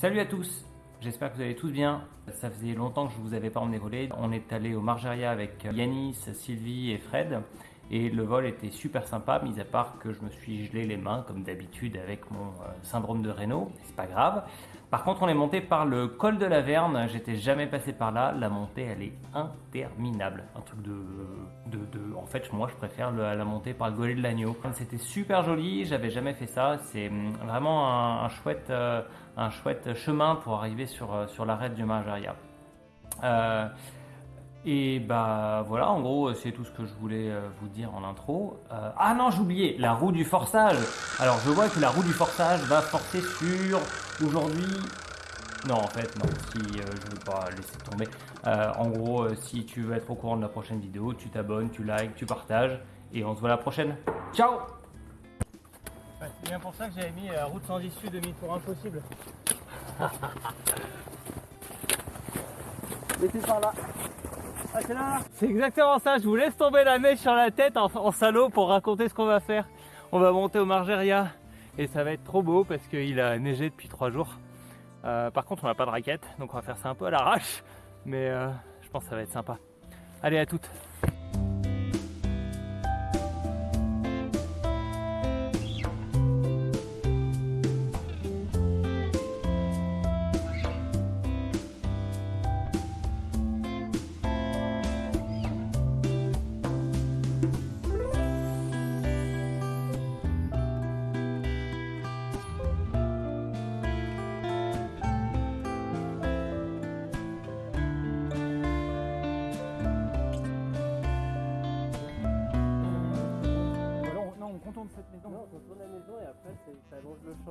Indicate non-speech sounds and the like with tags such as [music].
Salut à tous, j'espère que vous allez tous bien. Ça faisait longtemps que je vous avais pas emmené voler. On est allé au Margeria avec Yanis, Sylvie et Fred. Et le vol était super sympa, mis à part que je me suis gelé les mains comme d'habitude avec mon euh, syndrome de Raynaud, c'est pas grave. Par contre, on est monté par le col de la Verne, j'étais jamais passé par là, la montée elle est interminable. Un truc de. en fait, moi je préfère la montée par le golet de l'agneau. C'était super joli, j'avais jamais fait ça, c'est hum, vraiment un, chouette, euh, un chouette chemin pour arriver sur, euh, sur l'arête du Margeria. Et bah voilà, en gros, c'est tout ce que je voulais euh, vous dire en intro. Euh, ah non, j'ai oublié, la roue du forçage. Alors je vois que la roue du forçage va forcer sur aujourd'hui. Non, en fait, non, si euh, je veux pas laisser tomber. en gros, si tu veux être au courant de la prochaine vidéo, tu t'abonnes, tu likes, tu partages. Et on se voit la prochaine. Ciao C'est bien pour ça que j'avais mis la route sans issue demi-tour impossible. [laughs] Mettez par là. C'est exactement ça, je vous laisse tomber la mèche sur la tête en, salaud pour raconter ce qu'on va faire. On va monter au Margeria et ça va être trop beau parce qu'il a neigé depuis trois jours. Euh, par contre on n'a pas de raquette donc on va faire ça un peu à l'arrache mais euh, je pense que ça va être sympa. Allez à toutes